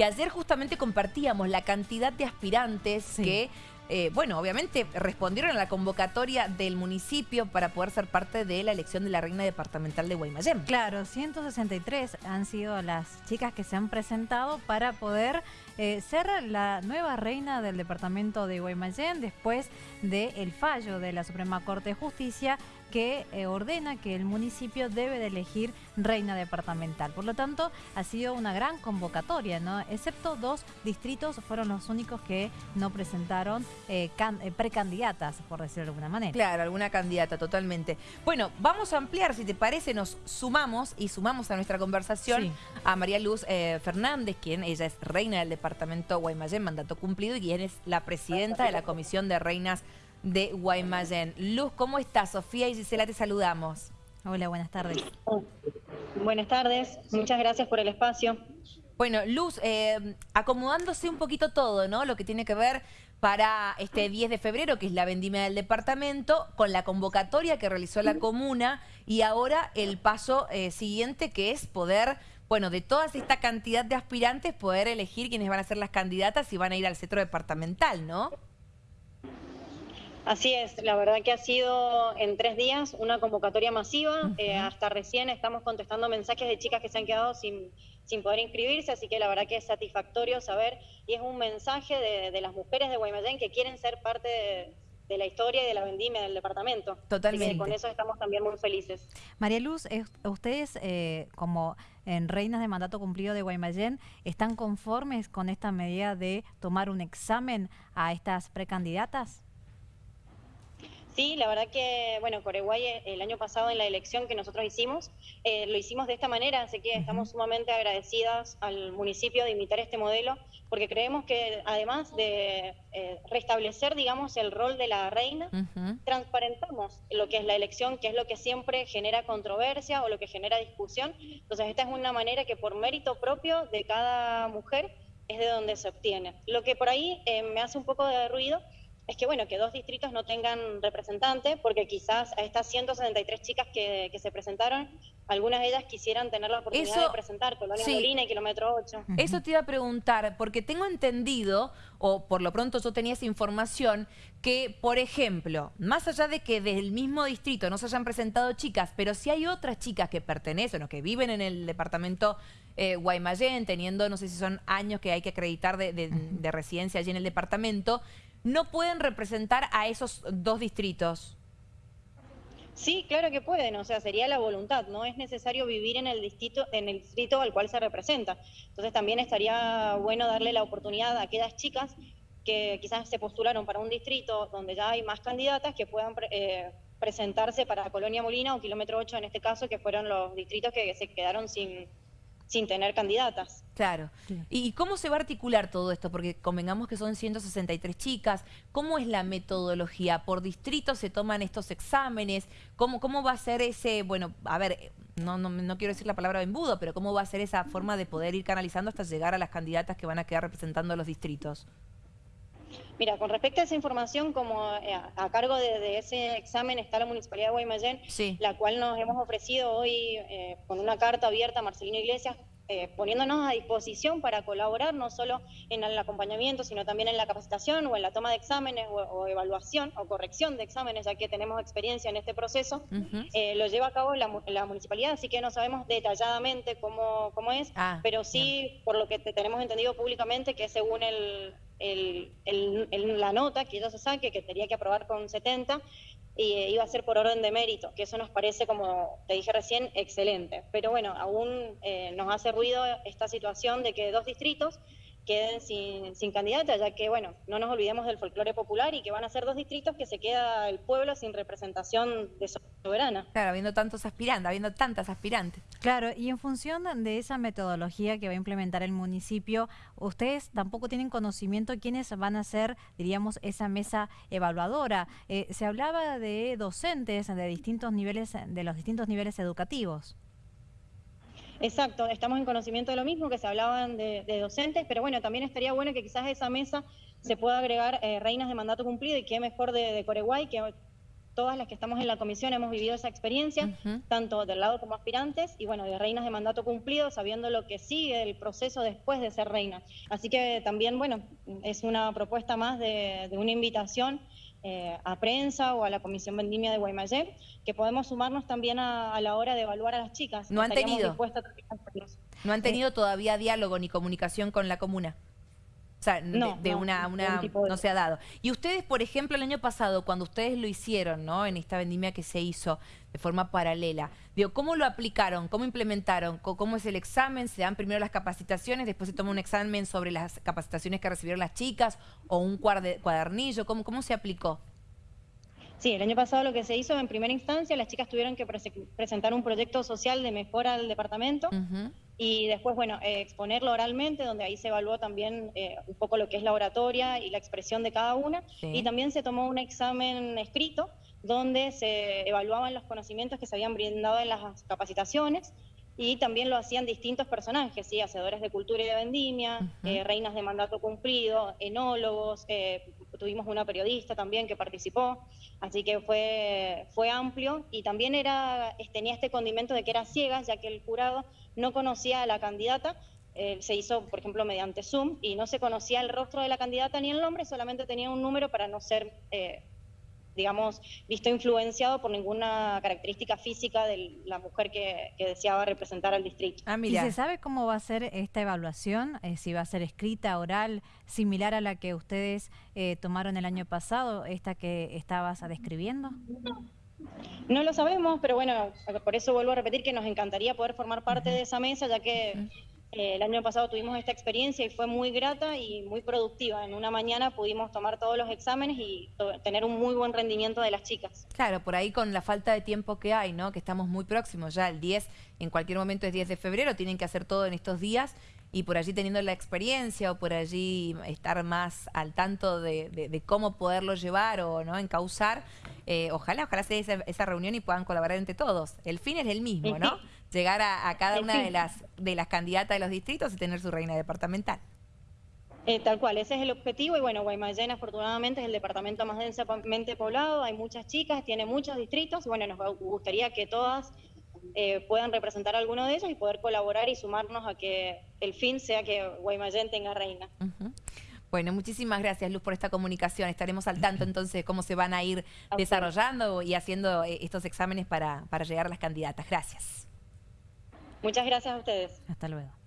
que ayer justamente compartíamos la cantidad de aspirantes que eh, bueno, obviamente respondieron a la convocatoria del municipio para poder ser parte de la elección de la reina departamental de Guaymallén. Claro, 163 han sido las chicas que se han presentado para poder eh, ser la nueva reina del departamento de Guaymallén después del fallo de la Suprema Corte de Justicia que eh, ordena que el municipio debe de elegir reina departamental. Por lo tanto, ha sido una gran convocatoria, ¿no? Excepto dos distritos fueron los únicos que no presentaron eh, eh, precandidatas, por decirlo de alguna manera. Claro, alguna candidata, totalmente. Bueno, vamos a ampliar, si te parece, nos sumamos y sumamos a nuestra conversación a María Luz Fernández, quien ella es reina del departamento Guaymallén, mandato cumplido, y quien es la presidenta de la Comisión de Reinas de Guaymallén. Luz, ¿cómo estás? Sofía y Gisela te saludamos. Hola, buenas tardes. Buenas tardes, muchas gracias por el espacio. Bueno, Luz, eh, acomodándose un poquito todo, ¿no? Lo que tiene que ver para este 10 de febrero, que es la vendimia del departamento, con la convocatoria que realizó la comuna y ahora el paso eh, siguiente que es poder, bueno, de toda esta cantidad de aspirantes, poder elegir quiénes van a ser las candidatas y van a ir al centro departamental, ¿no? Así es, la verdad que ha sido en tres días una convocatoria masiva. Eh, hasta recién estamos contestando mensajes de chicas que se han quedado sin, sin poder inscribirse, así que la verdad que es satisfactorio saber y es un mensaje de, las mujeres de Guaymallén que quieren ser parte de, la historia y de la vendimia del departamento. Totalmente. con eso estamos también muy felices. María Luz, ustedes eh, como en Reinas de Mandato Cumplido de Guaymallén, ¿están conformes con esta medida de tomar un examen a estas precandidatas? Sí, la verdad que, bueno, Coreguay eh, el año pasado en la elección que nosotros hicimos, eh, lo hicimos de esta manera, así que estamos sumamente agradecidas al municipio de imitar este modelo, porque creemos que además de eh, restablecer, digamos, el rol de la reina, transparentamos lo que es la elección, que es lo que siempre genera controversia o lo que genera discusión. Entonces, esta es una manera que por mérito propio de cada mujer es de donde se obtiene. Lo que por ahí me hace un poco de ruido es que bueno, que dos distritos no tengan representante, porque quizás a estas 163 chicas que, que se presentaron, algunas de ellas quisieran tener la oportunidad de presentar Colonia Molina y Kilómetro 8. Eso te iba a preguntar, porque tengo entendido, o por lo pronto yo tenía esa información, que, por ejemplo, más allá de que del mismo distrito no se hayan presentado chicas, pero si hay otras chicas que pertenecen o que viven en el departamento eh, Guaymallén, teniendo, no sé si son años que hay que acreditar de, de residencia allí en el departamento, no pueden representar a esos dos distritos. Sí, claro que pueden, o sea, sería la voluntad, no es necesario vivir en el distrito, en el distrito al cual se representa. Entonces también estaría bueno darle la oportunidad a aquellas chicas que quizás se postularon para un distrito donde ya hay más candidatas que puedan eh, presentarse para Colonia Molina o Kilómetro 8 en este caso, que fueron los distritos que se quedaron sin, sin tener candidatas. Claro. ¿Y cómo se va a articular todo esto? Porque convengamos que son 163 chicas. ¿Cómo es la metodología? ¿Por distrito se toman estos exámenes? ¿Cómo, cómo va a ser ese, bueno, a ver, no, no, no quiero decir la palabra embudo, pero cómo va a ser esa forma de poder ir canalizando hasta llegar a las candidatas que van a quedar representando a los distritos? Mira, con respecto a esa información, como eh, a, cargo de, ese examen está la Municipalidad de Guaymallén, la cual nos hemos ofrecido hoy eh, con una carta abierta a Marcelino Iglesias eh, poniéndonos a disposición para colaborar no solo en el acompañamiento, sino también en la capacitación o en la toma de exámenes o, evaluación o corrección de exámenes, ya que tenemos experiencia en este proceso. Eh, lo lleva a cabo la, municipalidad, así que no sabemos detalladamente cómo, cómo es, ah, pero sí, por lo que tenemos entendido públicamente, que según el, la nota que ella se saque, que tenía que aprobar con 70, y eh, iba a ser por orden de mérito, que eso nos parece, como te dije recién, excelente. Pero bueno, aún eh, nos hace ruido esta situación de que dos distritos queden sin, sin candidata, ya que, bueno, no nos olvidemos del folclore popular y que van a ser dos distritos que se queda el pueblo sin representación de soberana. Claro, habiendo tantos aspirantes, habiendo tantas aspirantes. Claro, y en función de esa metodología que va a implementar el municipio, ustedes tampoco tienen conocimiento quiénes van a ser, diríamos, esa mesa evaluadora. Eh, se hablaba de docentes de distintos niveles, de los distintos niveles educativos. Exacto, estamos en conocimiento de lo mismo, que se hablaban de, docentes, pero bueno, también estaría bueno que quizás a esa mesa se pueda agregar eh, reinas de mandato cumplido y qué mejor de, de Coreguay, que todas las que estamos en la comisión hemos vivido esa experiencia, tanto del lado como aspirantes, y bueno, de reinas de mandato cumplido, sabiendo lo que sigue el proceso después de ser reina. Así que también, bueno, es una propuesta más de, una invitación eh, a prensa o a la Comisión Vendimia de Guaymallén, que podemos sumarnos también a, la hora de evaluar a las chicas. No han tenido. No han tenido todavía diálogo ni comunicación con la comuna. O sea, no, de, una, una no se ha dado. Y ustedes, por ejemplo, el año pasado, cuando ustedes lo hicieron, ¿no? En esta vendimia que se hizo de forma paralela, digo, ¿cómo lo aplicaron? ¿Cómo implementaron? ¿Cómo es el examen? ¿Se dan primero las capacitaciones, después se toma un examen sobre las capacitaciones que recibieron las chicas o un cuadernillo? ¿Cómo, cómo se aplicó? Sí, el año pasado lo que se hizo en primera instancia, las chicas tuvieron que presentar un proyecto social de mejora al departamento y después, bueno, eh, exponerlo oralmente, donde ahí se evaluó también eh, un poco lo que es la oratoria y la expresión de cada una. Y también se tomó un examen escrito, donde se evaluaban los conocimientos que se habían brindado en las capacitaciones y también lo hacían distintos personajes, ¿sí? hacedores de cultura y de vendimia, eh, reinas de mandato cumplido, enólogos, tuvimos una periodista también que participó, así que fue, fue amplio. Y también era, tenía este condimento de que era ciega, ya que el jurado no conocía a la candidata, eh, se hizo, por ejemplo, mediante Zoom y no se conocía el rostro de la candidata ni el nombre, solamente tenía un número para no ser, eh, digamos, visto influenciado por ninguna característica física de la mujer que, deseaba representar al distrito. Ah, ¿Y se sabe cómo va a ser esta evaluación? Eh, si va a ser escrita, oral, similar a la que ustedes tomaron el año pasado, esta que estabas describiendo? No lo sabemos, pero bueno, por eso vuelvo a repetir que nos encantaría poder formar parte de esa mesa, ya que eh, el año pasado tuvimos esta experiencia y fue muy grata y muy productiva. En una mañana pudimos tomar todos los exámenes y tener un muy buen rendimiento de las chicas. Claro, por ahí con la falta de tiempo que hay, ¿no? Que estamos muy próximos ya, el 10, en cualquier momento es 10 de febrero, tienen que hacer todo en estos días y por allí teniendo la experiencia o por allí estar más al tanto de, cómo poderlo llevar o no encauzar, eh, ojalá, ojalá sea esa, esa, reunión y puedan colaborar entre todos. El fin es el mismo, ¿no? Llegar a, cada una de las, de las candidatas de los distritos y tener su reina departamental. Eh, tal cual, ese es el objetivo y bueno, Guaymallén afortunadamente es el departamento más densamente poblado, hay muchas chicas, tiene muchos distritos y bueno, nos gustaría que todas eh, puedan representar a alguno de ellos y poder colaborar y sumarnos a que el fin sea que Guaymallén tenga reina. Bueno, muchísimas gracias Luz por esta comunicación. Estaremos al tanto entonces de cómo se van a ir desarrollando y haciendo eh, estos exámenes para, para llegar a las candidatas. Gracias. Muchas gracias a ustedes. Hasta luego.